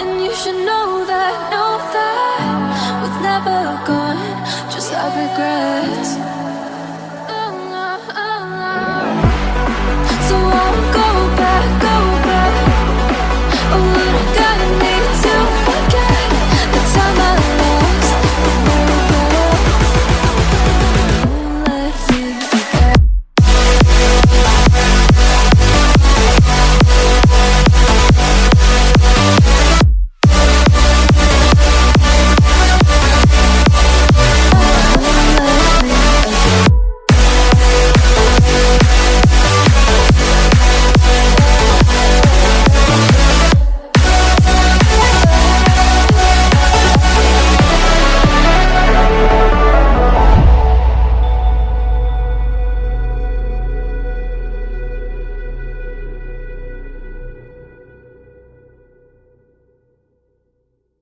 And you should know that, know that We've never gone, just a regret.